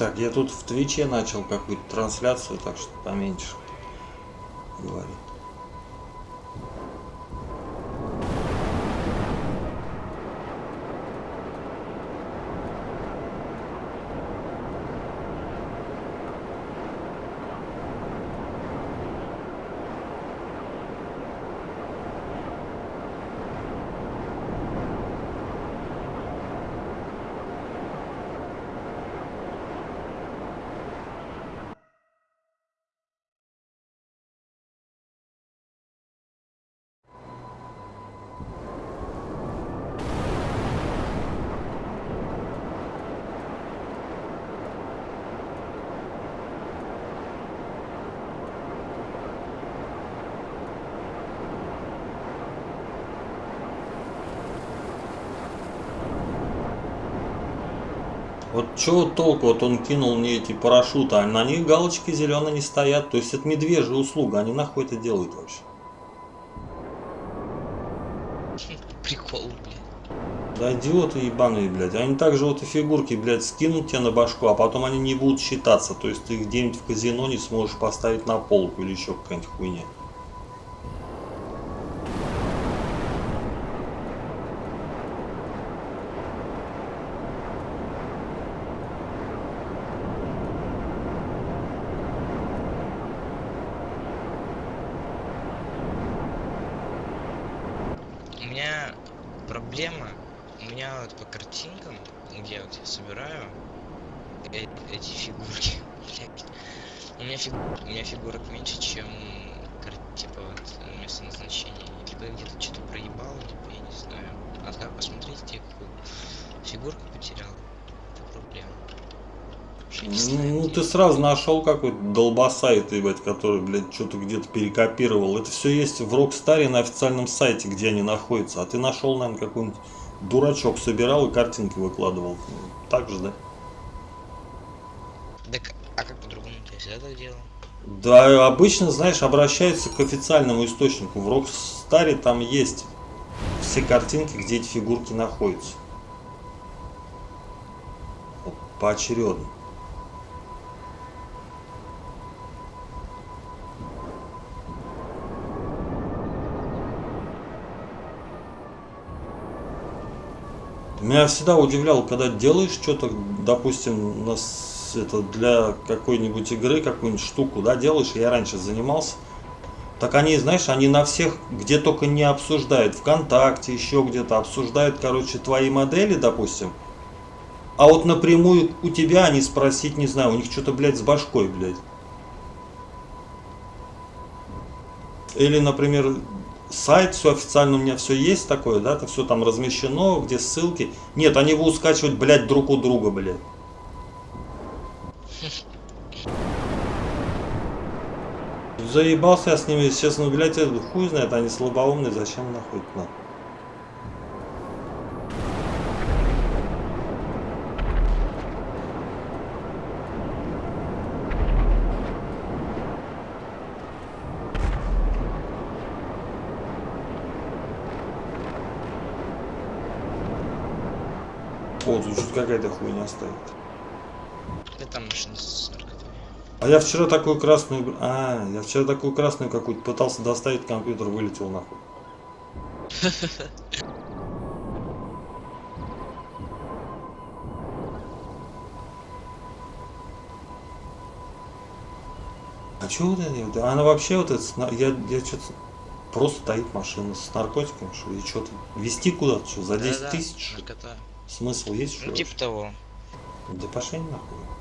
Так, я тут в Твиче начал какую-то трансляцию, так что поменьше говори. Вот чего толку, вот он кинул мне эти парашюты, а на них галочки зеленые не стоят. То есть это медвежья услуга, они нахуй это делают вообще. Прикол, блядь. Да идиоты ебаные, блядь. Они также вот и фигурки, блядь, скинут тебе на башку, а потом они не будут считаться. То есть ты их где-нибудь в казино не сможешь поставить на полку или еще какая-нибудь хуйня. У меня проблема, у меня вот по картинкам, где вот я собираю э- эти фигурки, блядь, у меня, фиг... у меня фигурок меньше, чем кар... типа вот место назначения. Либо я где-то что-то проебал, либо я не знаю. Надо как посмотреть, где какую фигурку потерял. Это проблема. Вообще не знаю, Ну, где. ты сразу нашел какой-то долбосайт, ебать, который, блядь, что-то где-то перекопировал. Это все есть в Рокстаре на официальном сайте, где они находятся. А ты нашел, наверное, какой-нибудь дурачок собирал и картинки выкладывал. Так же, да? Так, а как по-другому я всегда так делал? Да, обычно, знаешь, обращаются к официальному источнику. В Рокстаре там есть все картинки, где эти фигурки находятся. Вот, поочередно. Меня всегда удивляло, когда делаешь что-то, допустим, на с- это для какой-нибудь игры, какую-нибудь штуку, да, делаешь, я раньше занимался, так они, знаешь, они на всех, где только не обсуждают, ВКонтакте, еще где-то обсуждают, короче, твои модели, допустим, а вот напрямую у тебя они спросить, не знаю, у них что-то, блядь, с башкой, блядь. Или, например, сайт, все официально у меня все есть такое, да, это все там размещено, где ссылки. Нет, они будут скачивать, блядь, друг у друга, блядь. Заебался я с ними, честно, блядь, хуй знает, они слабоумные, зачем нахуй надо? О, тут какая-то хуйня стоит. Да там машина с. А я вчера такую красную... А, я вчера такую красную какую-то пытался доставить, компьютер вылетел нахуй. А чё вот это? вот? Она вообще вот это... Я, я что-то... Просто стоит машина с наркотиками, что и что-то... Вести куда-то, что, за 10 Да-да, тысяч? ли? Наркота. Смысл есть, что Ну типа того. Да пошли нахуй.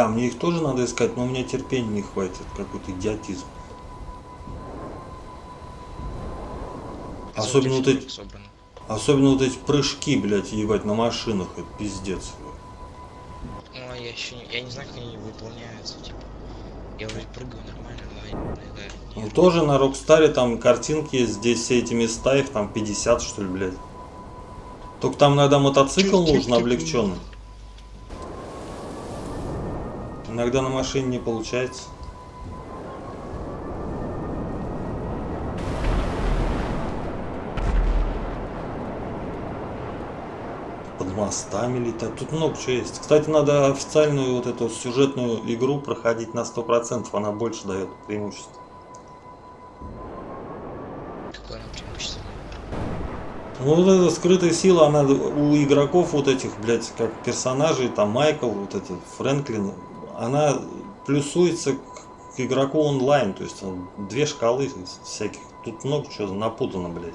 Бля, мне их тоже надо искать, но у меня терпения не хватит, какой-то идиотизм. Особенно вот эти, собрано. Особенно вот эти прыжки, блядь, ебать, на машинах, это пиздец. Ну, а я еще не, я не знаю, как они выполняются, типа. Я вроде прыгаю нормально, но Ну, тоже на Рокстаре там картинки здесь все эти места, их там 50, что ли, блядь. Только там иногда мотоцикл нужен облегченный. Иногда на машине не получается. Под мостами летать. Тут много чего есть. Кстати, надо официальную вот эту сюжетную игру проходить на 100%. Она больше дает преимущество. Ну, вот эта скрытая сила, она у игроков вот этих, блядь, как персонажей, там Майкл, вот этот Фрэнклин, она плюсуется к, к игроку онлайн, то есть он, две шкалы всяких. Тут много чего напутано, блядь.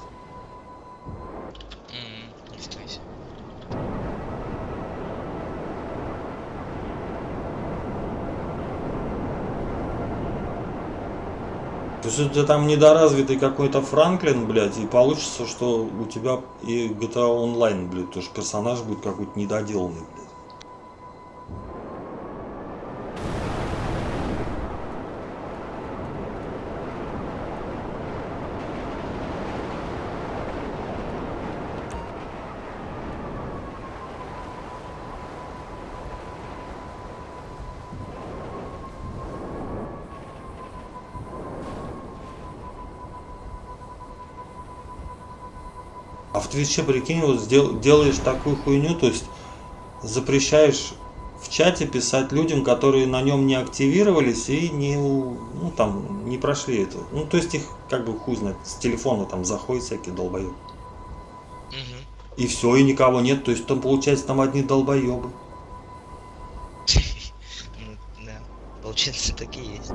То есть это там недоразвитый какой-то Франклин, блядь, и получится, что у тебя и GTA онлайн, блядь, тоже персонаж будет какой-то недоделанный, блядь. А в Твиче, прикинь, вот сдел- делаешь такую хуйню, то есть запрещаешь в чате писать людям, которые на нем не активировались и не, ну, там, не прошли это. Ну, то есть их, как бы, хуй знает, с телефона там заходят всякие долбоебы. И все, и никого нет, то есть там, получается, там одни долбоебы. Ну, да. Получается, так и есть.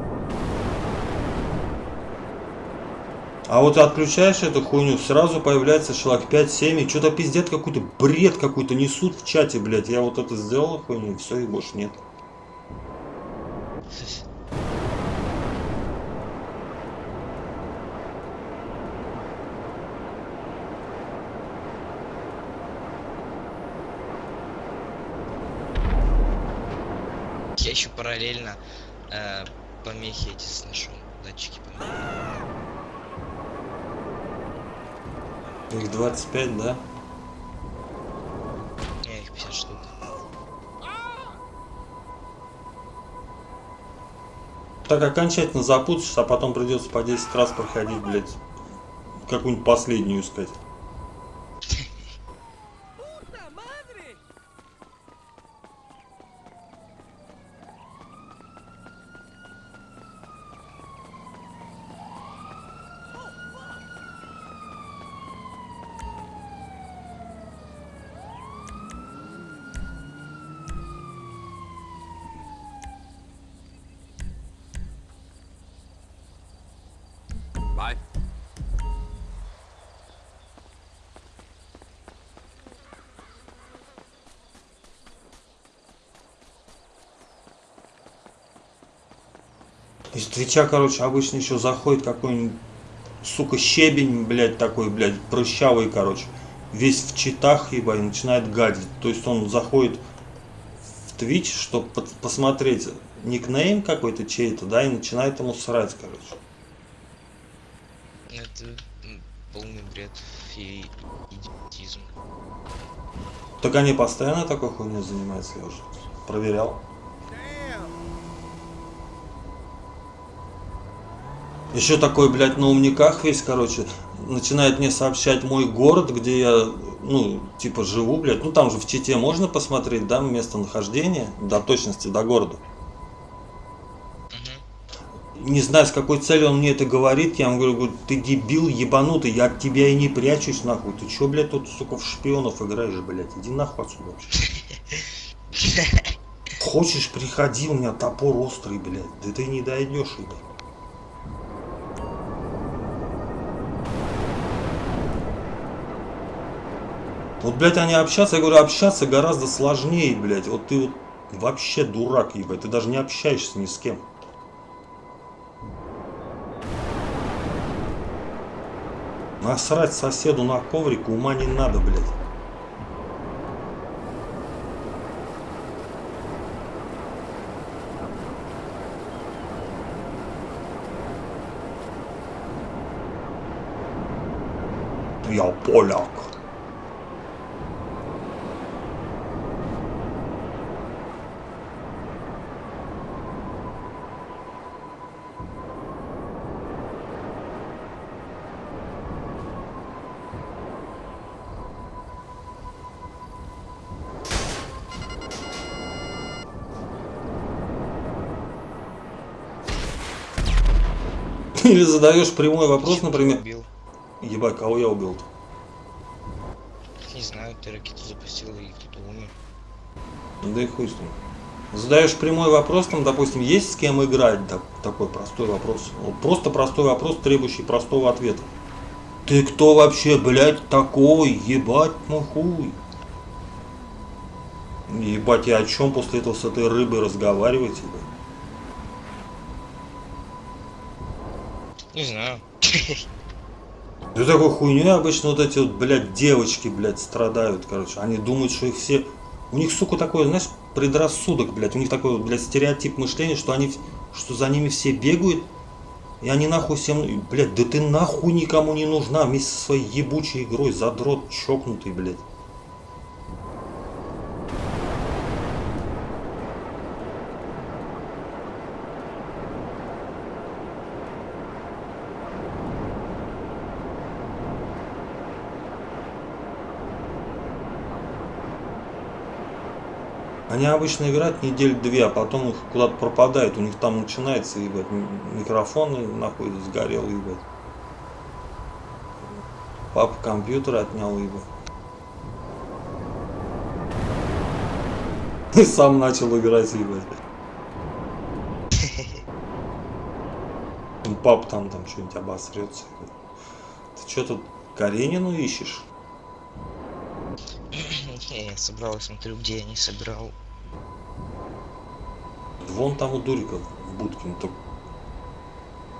А вот отключаешь эту хуйню, сразу появляется человек 5-7, и что-то пиздец какой-то, бред какой-то несут в чате, блядь. Я вот это сделал хуйню, все, и больше нет. Я еще параллельно э, помехи эти сношу, датчики помехи. Их 25, да? Я их 50 штук. Так окончательно запутаешься, а потом придется по 10 раз проходить, блядь, какую-нибудь последнюю искать. Твича, короче, обычно еще заходит какой-нибудь, сука, щебень, блядь, такой, блядь, прыщавый, короче. Весь в читах, ебать, и начинает гадить. То есть он заходит в Твич, чтобы посмотреть никнейм какой-то чей-то, да, и начинает ему срать, короче. Это полный бред и идиотизм. Так они постоянно такой хуйней занимаются, я уже проверял. Еще такой, блядь, на умниках весь, короче, начинает мне сообщать мой город, где я, ну, типа, живу, блядь. Ну, там же в Чите можно посмотреть, да, местонахождение, до точности, до города. Не знаю, с какой целью он мне это говорит, я ему говорю, ты дебил ебанутый, я от тебя и не прячусь, нахуй. Ты чё, блядь, тут, сука, в шпионов играешь, блядь, иди нахуй отсюда вообще. Хочешь, приходи, у меня топор острый, блядь, да ты не дойдешь, ебать. Вот, блядь, они общаться, я говорю, общаться гораздо сложнее, блядь. Вот ты вот вообще дурак, ебать, ты даже не общаешься ни с кем. Насрать соседу на коврик ума не надо, блядь. Я поляк. Или задаешь прямой вопрос, например, Убил. ебать, кого я убил-то? Не знаю, ты ракету запустил и кто-то умер. Ну Да и хуй с ним. Задаешь прямой вопрос, там, допустим, есть с кем играть, да, такой простой вопрос. Вот просто простой вопрос, требующий простого ответа. Ты кто вообще, блядь, такой? Ебать хуй. Ебать, я о чем после этого с этой рыбой разговариваете, блядь? Не знаю. Да такой хуйней обычно вот эти вот, блядь, девочки, блядь, страдают, короче. Они думают, что их все... У них, сука, такой, знаешь, предрассудок, блядь. У них такой, блядь, стереотип мышления, что они, что за ними все бегают. И они нахуй всем... Блядь, да ты нахуй никому не нужна вместе со своей ебучей игрой, задрот чокнутый, блядь. Они обычно играют недель две, а потом их куда-то пропадают. У них там начинается, ебать, м- микрофоны нахуй сгорел, ебать. Папа компьютер отнял, ебать. И сам начал играть, ебать. Ну, Пап там, там что-нибудь обосрется. Ты что тут Каренину ищешь? Я собрал, смотрю, где я не собирал. Вон там у Дурика в будке. ну, так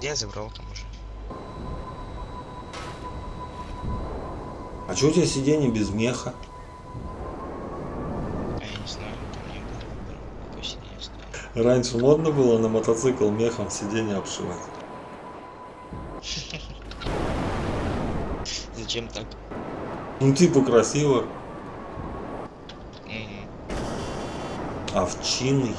Я забрал там уже. А что у тебя сиденье без меха? А я не знаю, там не было. Какой сиденье ставить. Раньше модно было на мотоцикл мехом сиденье обшивать. Зачем так? Ну типа красиво, овчиный.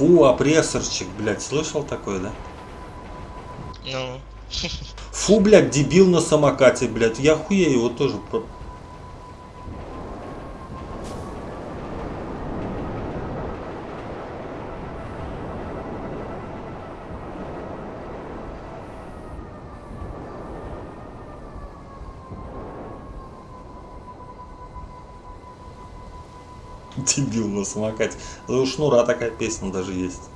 Фу, опрессорчик, блядь, слышал такое, да? Ну, Фу, блядь, дебил на самокате, блядь. Я хуя его тоже про- Дебил на самокате. У Шнура такая песня даже есть.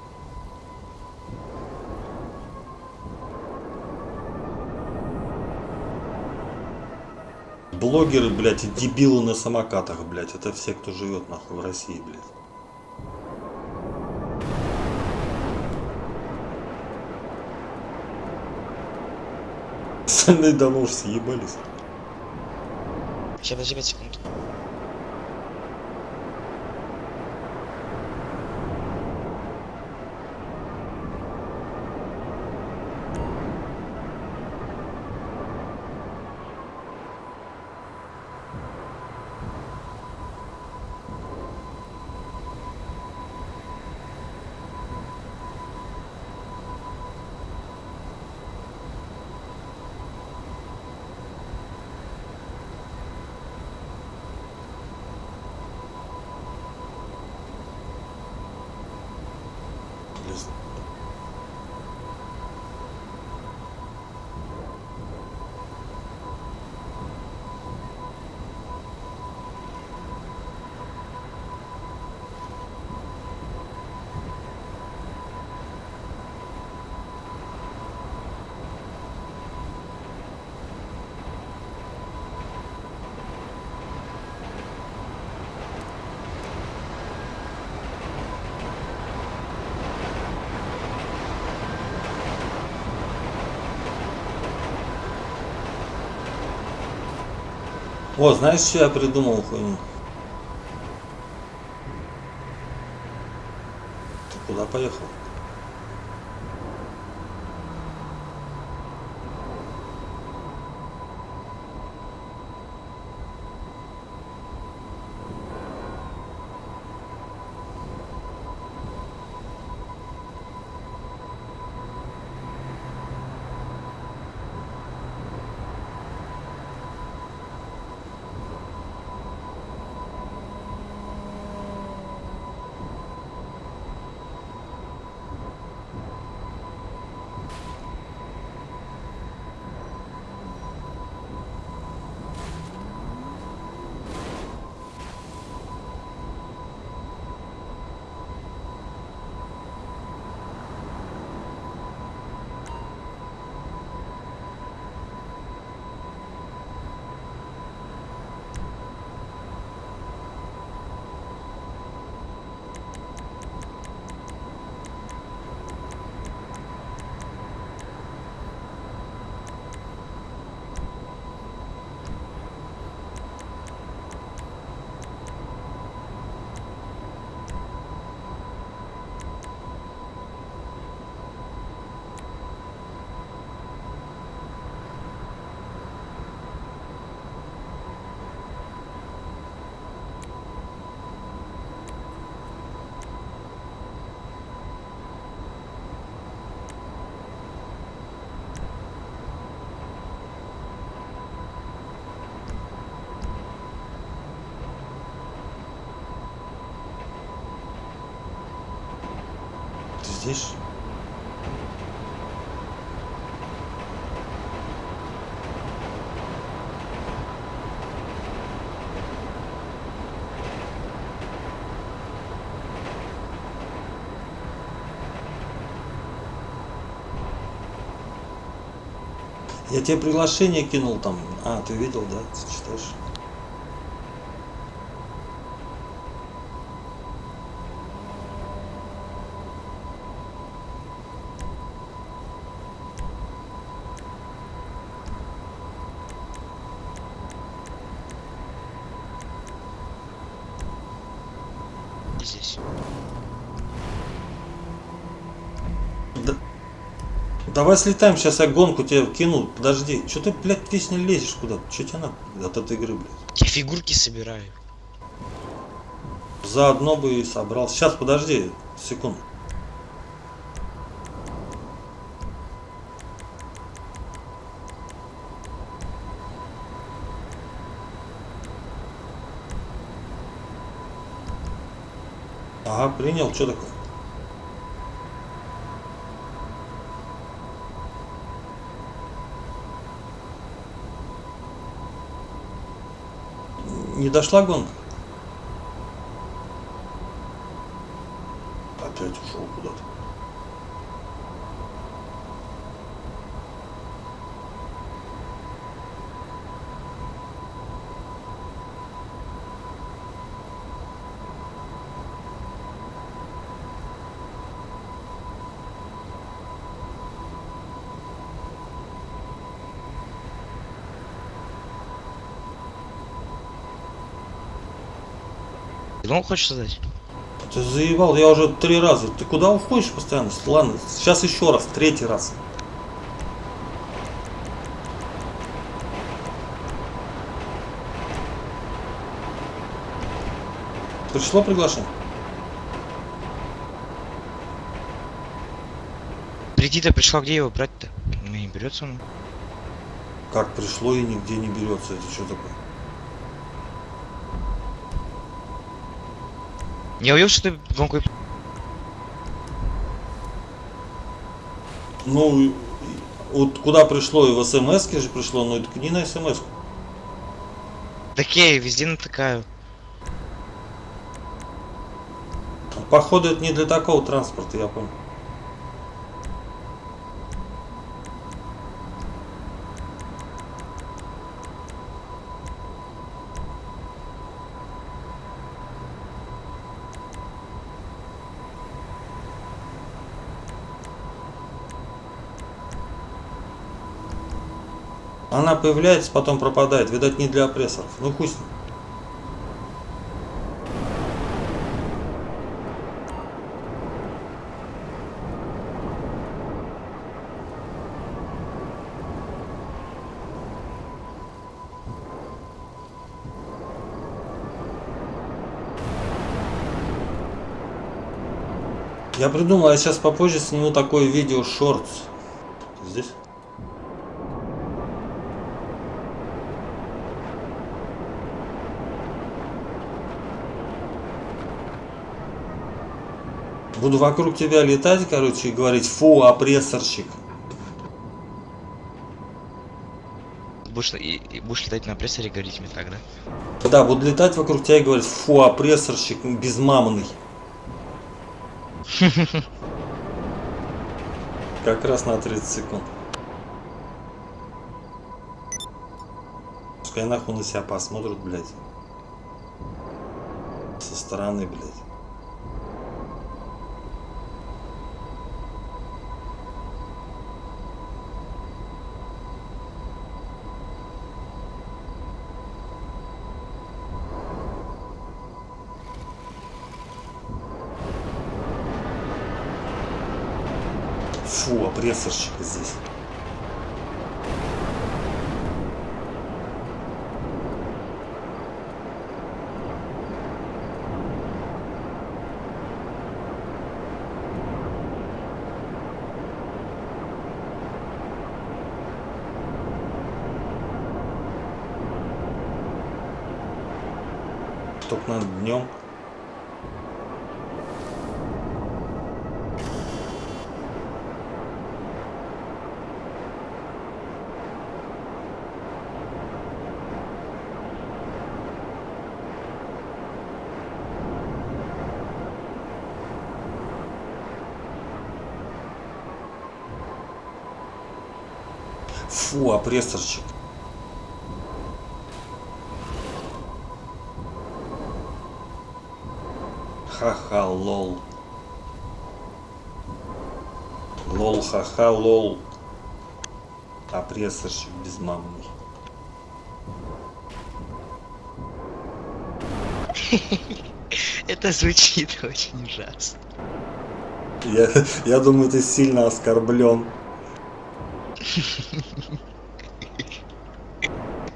Блогеры, блядь, и дебилы на самокатах, блядь. Это все, кто живет нахуй в России, блядь. Остальные давно уж съебались. сейчас, подожди 5 секунд. О, знаешь, что я придумал хуйню? Ты куда поехал? Здесь? Я тебе приглашение кинул там. А, ты видел, да? Ты читаешь? Здесь. Да- Давай слетаем, сейчас я гонку тебе кину. Подожди. Че ты, блядь, весь не лезешь куда-то? Че тебе надо от этой игры, блядь? Я фигурки собираю. Заодно бы и собрал. Сейчас, подожди, секунду. Принял. Что такое? Не дошла гонка? Гонку хочешь создать? Ты заебал, я уже три раза. Ты куда уходишь постоянно? Ладно, сейчас еще раз, третий раз. Пришло приглашение? Прийти-то пришла, где его брать-то? Не берется он. Как пришло и нигде не берется. Это что такое? Не уверен, что ты гонку... Ну, вот куда пришло, и в смс же пришло, но это не на смс. Так я и везде натыкаю. Походу, это не для такого транспорта, я понял. Появляется, потом пропадает. Видать, не для опрессоров. Ну, ним. Я придумал, я сейчас попозже сниму такое видео шортс. Здесь? Буду вокруг тебя летать, короче, и говорить, фу, опрессорщик. Будешь, и, и будешь летать на прессоре и говорить мне так, да? Да, буду летать вокруг тебя и говорить, фу, опрессорщик безмамный. Как раз на 30 секунд. Пускай нахуй на себя посмотрят, блядь. Со стороны, блядь. Фу, опрессорщик здесь. Только надо днем. Фу, опрессорщик. Ха-ха, лол. Лол, ха-ха, лол. Опрессорщик безмамный. Это звучит очень ужасно. Я, я думаю, ты сильно оскорблен.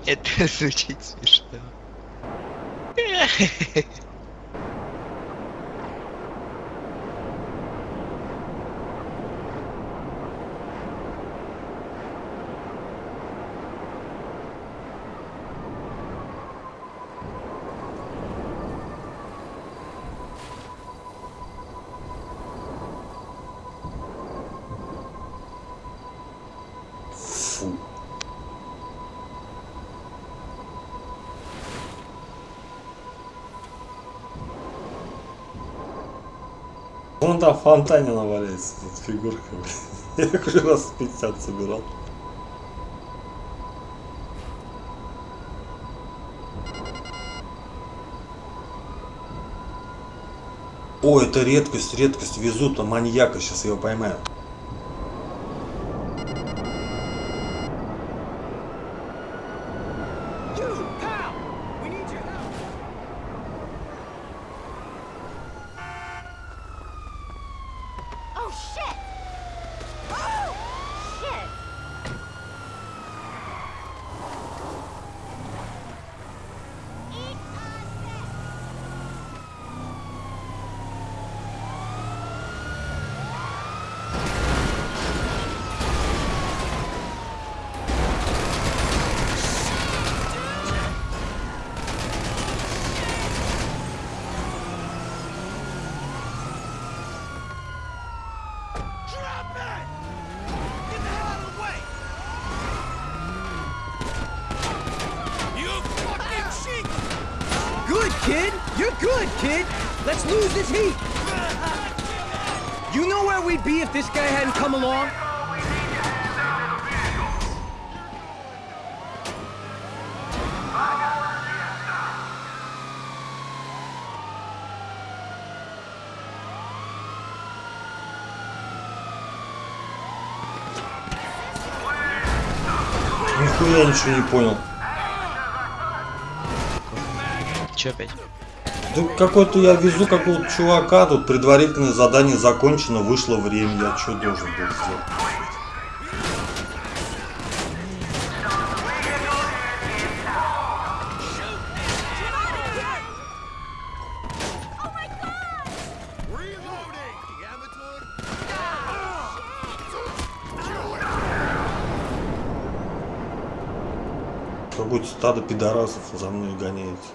Это звучит смешно. Фу. Там в фонтане наваляется тут фигурка. Я их уже раз 50 собирал. О, это редкость, редкость. Везут а маньяка, сейчас его поймаю. Let's lose this heat. You know where we'd be if this guy hadn't come along? Нихуя ничего не понял. Чё опять? Да какой-то я везу какого-то чувака, тут предварительное задание закончено, вышло время, я что должен был сделать? Какое-то стадо пидорасов за мной гоняется.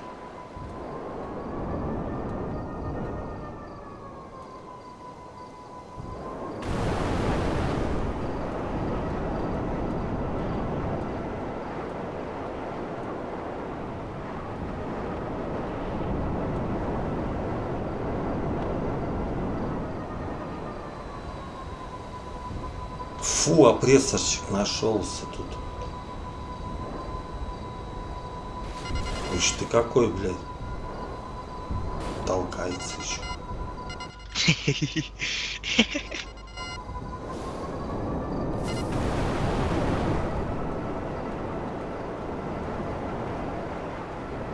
Фу, опрессорщик нашелся тут. Уж ты какой, блядь. Толкается еще.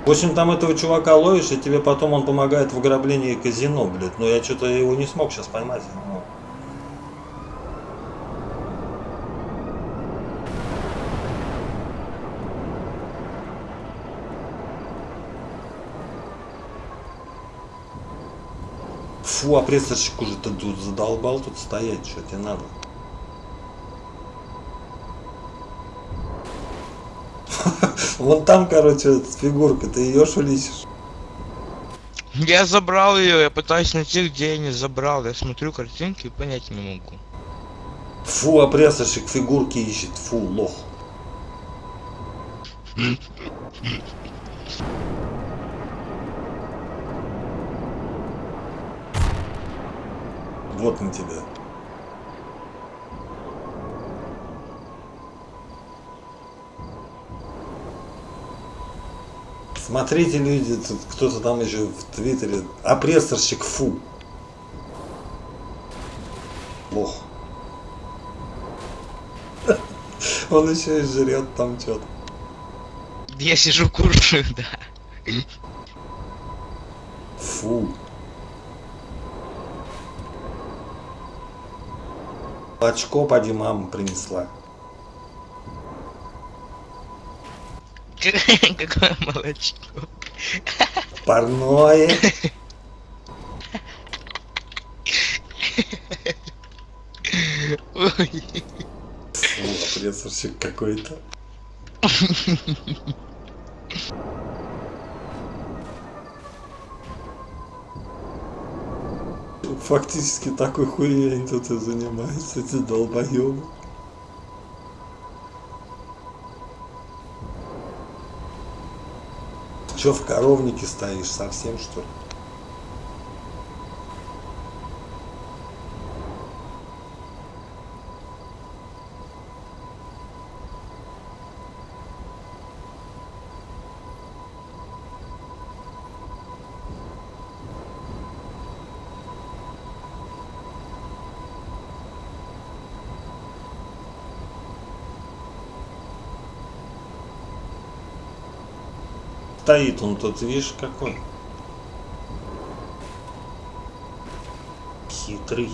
В общем, там этого чувака ловишь, и тебе потом он помогает в ограблении казино, блядь. Но я что-то его не смог сейчас поймать. Ну, Фу, а прессорщик уже ты тут задолбал тут стоять, что тебе надо? Вон там, короче, фигурка, ты ее шулисишь. Я забрал ее, я пытаюсь найти, где я не забрал. Я смотрю картинки и понять не могу. Фу, а прессорщик фигурки ищет, фу, лох. Вот на тебя. Смотрите, люди, тут кто-то там еще в Твиттере. Опрессорщик фу. Лох. Он еще и жрет там что-то. Я сижу кушаю, да. Фу. Очко поди мама принесла. Какое молочко. Парное. Ой. Опрессорщик какой-то. Фактически такой хуйней они тут и занимаются, эти долбоебы. Че в коровнике стоишь, совсем что ли? Стоит он тут, видишь, какой. Хитрый.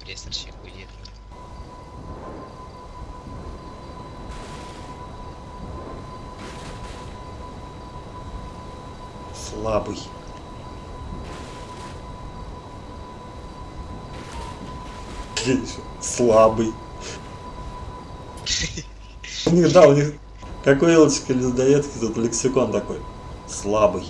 Прессорщик уедет меня. Слабый. Слабый. У них, да, у них, как у Илочки людоедки, тут лексикон такой. Слабый.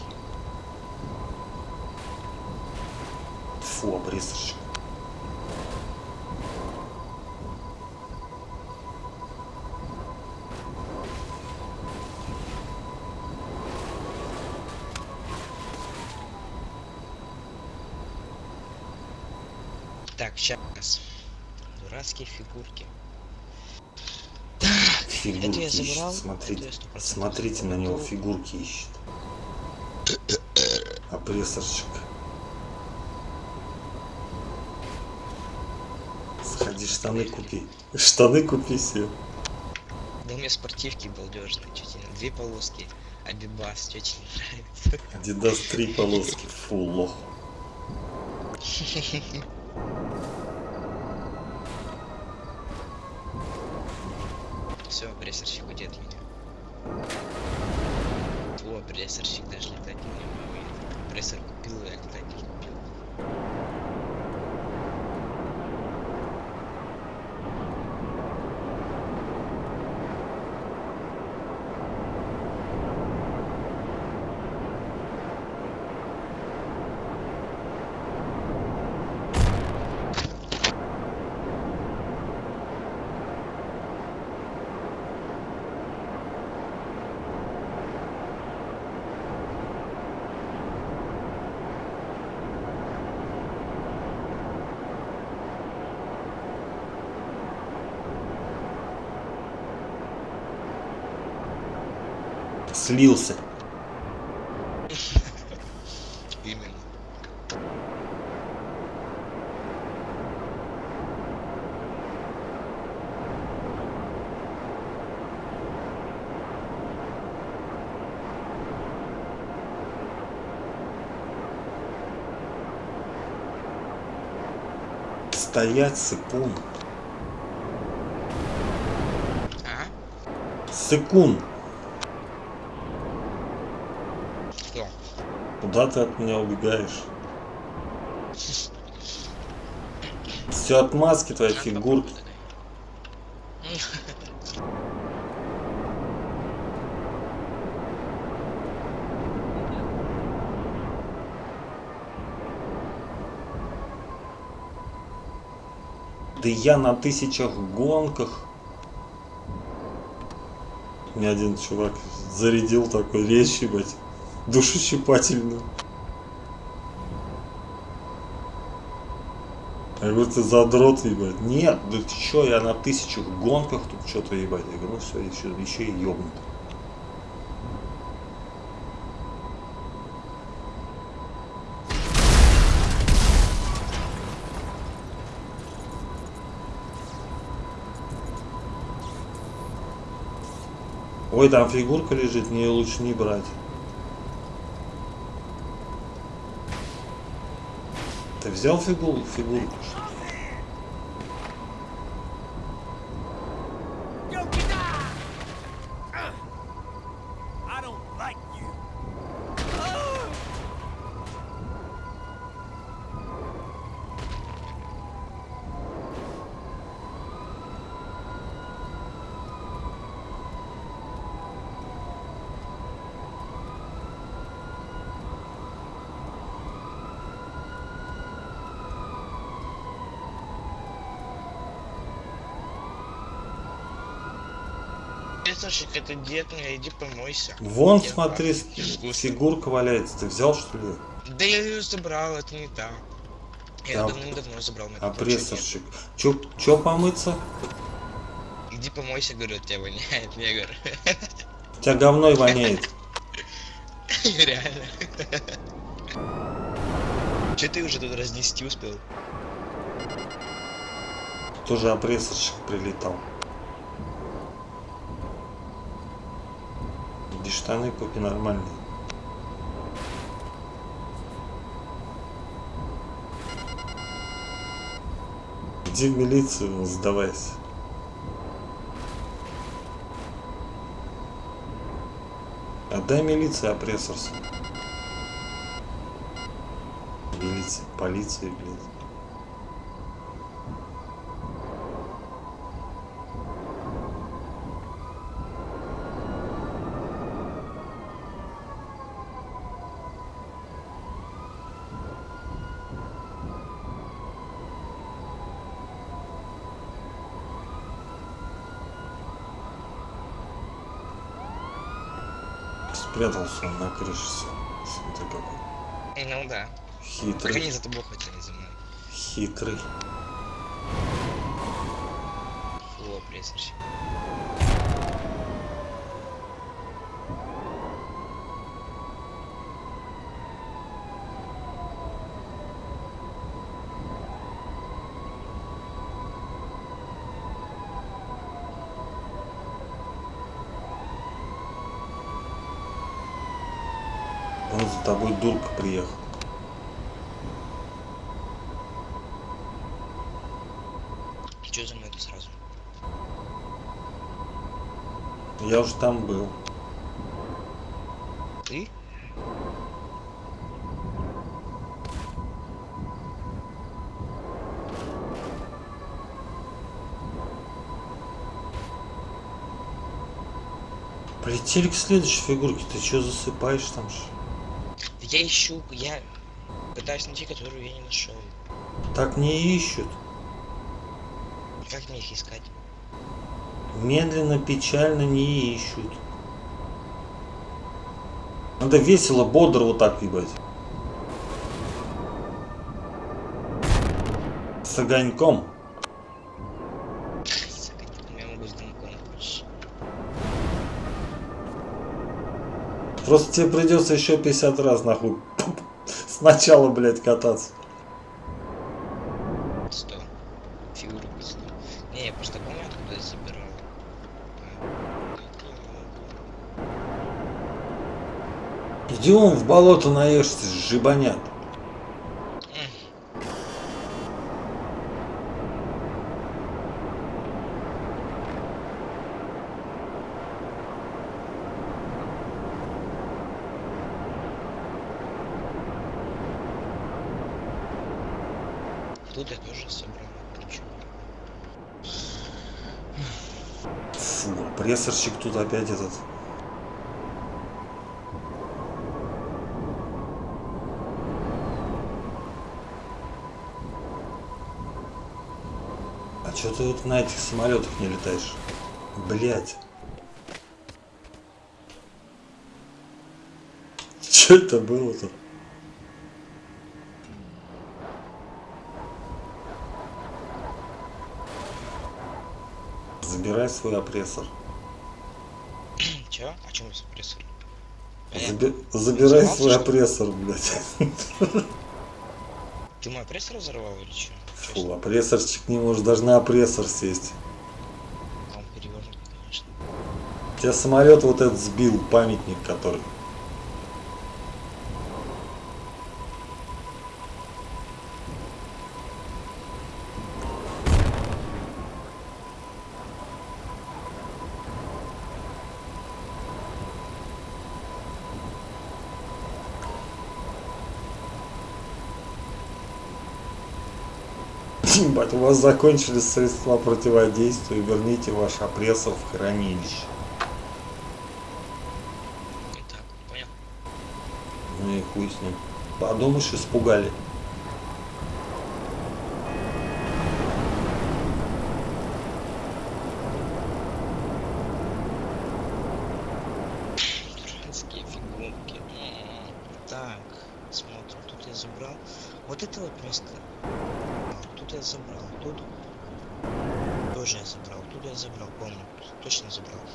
Так, сейчас. Дурацкие фигурки. Фигурки Это я ищет. забрал, Смотрите, это я 100% смотрите на него, фигурки ищет. Опрессорщик. Сходи, штаны купи. Штаны купи себе. Да у меня спортивки балдежные, чуть не две полоски. Абибас, чуть не нравится. Адидас три полоски. Фу, лох. Все, прессорщик уйдет меня. О, прессорщик даже летать не умеет. Прессор купил, а летать не купил. Слился. Именно. Стоять, сыкун. А? Сыкун. Что? Куда ты от меня убегаешь? Все отмазки твоей Надо фигурки. Да я на тысячах гонках. Мне один чувак зарядил такой речь, ебать, душещипательную. Я говорю, ты задрот, ебать. Нет, да ты чё, я на тысячах гонках тут что-то, ебать. Я говорю, ну все, еще, еще и ёбнут. Ой, там фигурка лежит, мне ее лучше не брать. Ты взял Прессорщик, это дед мне, иди помойся. Вон, Дед, смотри, фигурка валяется. Ты взял, что ли? Да я ее забрал, это не та. Я Да. давным-давно забрал на А прессорщик. Чё, чё помыться? Иди помойся, говорю, тебя воняет. Я говорю, тебя говной воняет. реально. Че ты уже тут разнести успел? Тоже опрессорщик прилетал. Иди штаны купи нормальные. Иди в милицию, сдавайся. Отдай милиции опрессорс. Милиции, полиции, блин. Спрятался на крыше. Смотри какой. Ну да. Хитрый. они за тобой хотели за мной. Хитрый. Фу, опрессорщик. За тобой дурка приехал. Че за мной ты сразу? Я уже там был. Ты? Полетели к следующей фигурке. Ты что засыпаешь там же? Я ищу, я пытаюсь найти, которую я не нашел. Так не ищут. Как мне их искать? Медленно, печально не ищут. Надо весело, бодро вот так ебать. С огоньком. Просто тебе придется еще 50 раз нахуй сначала, блядь, кататься. Сто. Фигуру сто. Не, я просто помню, откуда я забирал. Иди он в болото наешься, жибанят. Тут я тоже собрал. Причем. Фу, прессорщик тут опять этот. А что ты вот на этих самолетах не летаешь? Блять. Что это было-то? Забирай свой опрессор. Чё? О чем прессор? Заби- Забирай взорвался, свой что опрессор, блядь. Ты мой прессор взорвал или чё? Чё Фу, опрессорчик не может даже на опрессор сесть. Он перевернутый, конечно. Тебя самолет вот этот сбил, памятник который. Ебать, у вас закончились средства противодействия, верните ваш опрессор в хранилище. Ну так, понял. Ну и хуй с ним. Подумаешь, испугали. Дурацкие фигурки. М, Так, смотрим. Тут я забрал. Вот это вот место. А, Тут я забрал. Тут тоже я забрал. Тут я забрал, помню. Точно забрал.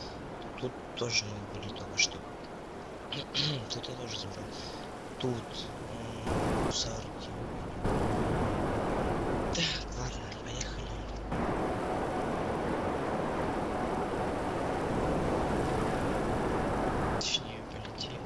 Тут тоже были только что. Тут я тоже забрал. Тут м, мусорки. Так, ладно, поехали. Точнее, полетели.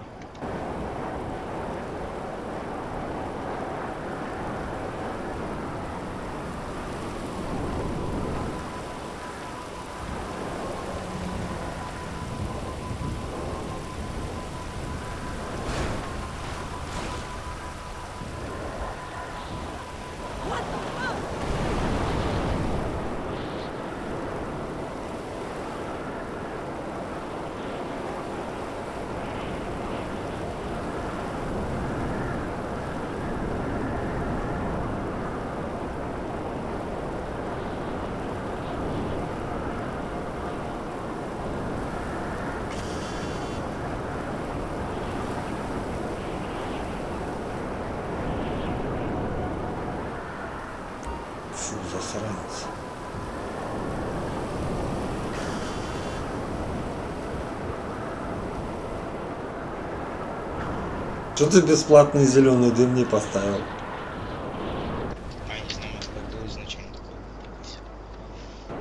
Фу, засранец. Что ты бесплатный зеленый дым не поставил? А, не знаю. Всё.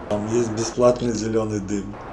Там есть бесплатный зеленый дым.